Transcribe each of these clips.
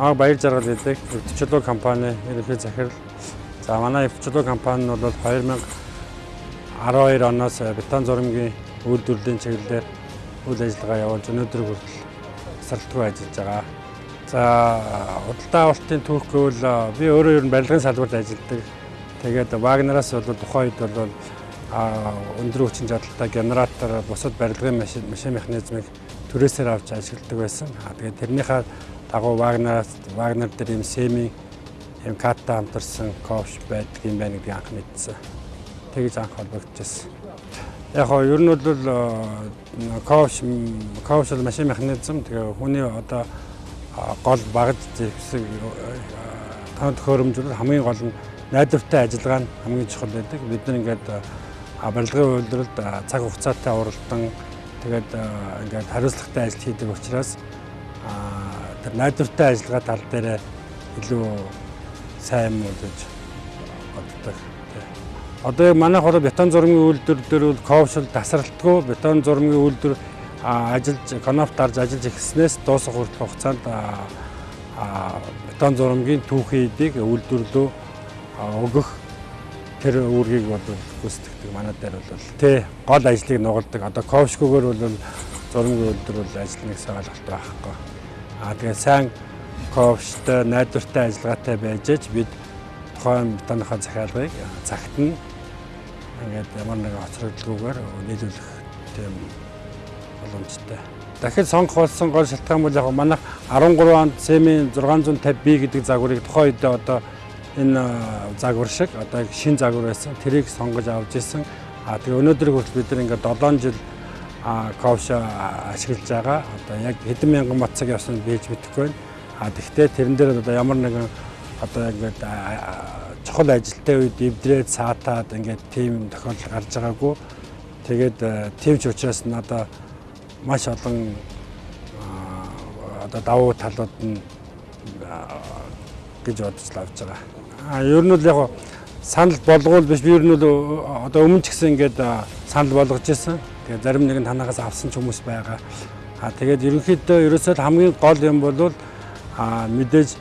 Аа баяр жаргал гэдэг өвчтөлөө компани ерөнхий захирал. За манай өвчтөлөө компани нь бол 2012 оноос бетон зурмгийн үйлдвэрлэлийн чиглэлээр үйл ажиллагаа явуулж өнөөдөр хүртэл тасралтгүй ажиллаж байгаа. За худалдаа авалтын түүх гэвэл би өөрөө ер нь барилгын салбарт ажилладаг. Тэгээд Вагнараас бол тухайн үед бол өндөр хүчин чадалтай генератор бусад барилгын машин механизмыг түрээсээр авч ажилладаг байсан. Тэгээд тэрнийхээ дагуу Вагнараас Вагнер дээр юм семи юм катта хамтарсан кофш байдаг юм байна гэдгийг анх мэдсэн. Тэгж анх холбогдчихсон. Яг хоо ер нь бол кофш кофш машин механизм тэгээ хүний одоо гол багж зэвсэг танд хөрөмжлөл хамгийн гол нь найдвартай ажиллагаа нь хамгийн чухал байдаг. Бид нар ингээд барилгын үйлдвэрлэлд цаг хугацаатай уралдан тэгээд ингээд хариуцлагатай ажил хийдэг учраас тэр найдвартай ажиллагаа тал дээр илүү сайн юм уу гэж боддог. Одоо яг манайх бол бетон зурмын үйлдвэр дээр бол ковшл тасралтгүй бетон зурмын үйлдвэр ажиллаж коноф дарж ажиллаж эхэлснээс дуусах хүртэл хугацаанд бетон зурмгийн түүхийдийг үйлдвэрлөө өгөх тэр үүргийг бол гүйцэтгэдэг манай дээр бол тий гол ажлыг нугалдаг. Одоо ковшгүйгээр бол зурмын үйлдвэр бол ажиллана гэсэн ойлголт байхгүй. Аа тэгээ сайн ковштой найдвартай ажиллагаатай байж бид тухайн бетоныхоо захиалгыг цагт нь ингээд ямар нэгэн хоцрогдолгүйгээр нийлүүлэх тийм боломжтой. Дахид сонгох болсон гол шалтгаан бол яг манайх 13 онд Семи 650B гэдэг загварыг тухайн үед одоо энэ загвар шиг одоо шин загвар байсан. Тэрийг сонгож авч ирсэн. А тэгээ өнөөдөр хүртэл бид ингээд 7 жил а ковша ашиглаж байгаа. Одоо яг хэдэн мянган бат цаг явсан бийж мэдэхгүй байна. А тэгвэл тэрэн дээр одоо ямар нэгэн одоо ингээд чухал ажилтны үед эвдрээд саатаад ингээд тийм тохиолдол гарч байгаагүй. Тэгээд төвч учраас нь одоо маш олон одоо давуу талууд нь гэж бодож авч байгаа. А ер нь бол яг санал болгоул биш би ер нь одоо өмнө ч гэсэн ингээд санал болгож ирсэн. Тэгээд зарим нэг нь танахаас авсан ч хүмүүс байгаа. А тэгээд ерөнхийдөө ерөөсөө хамгийн гол юм бол а мэдээж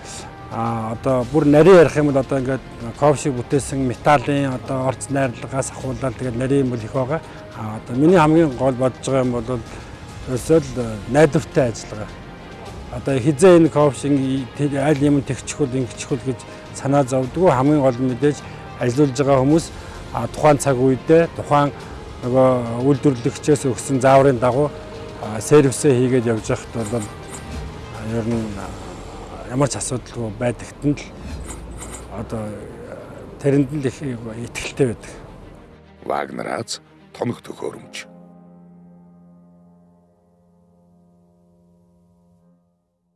а одоо бүр нарийн ярих юм бол одоо ингээд ковшиг бүтээсэн металлын одоо орц найрлагаас ахуулаад тэгээд нарийн бол их байгаа. А одоо миний хамгийн гол бодож байгаа юм бол ерөөсөө найдвартай ажиллагаа. Одоо хизээ энэ ковшиг аль юм тэгчихвэл ингэчихвэл гэж санаа зовдгоо хамгийн гол мэдээж ажиллаж байгаа хүмүүс тухайн цаг үедээ тухайн нөгөө үйлдвэрлэгчээс өгсөн зааврын дагуу сервисээ хийгээд явж байхад бол ер нь ямар ч асуудалгүй байдагт нь л одоо тэрэнд нь их итгэлтэй байдаг. Вагнерац томх төхөөрөмж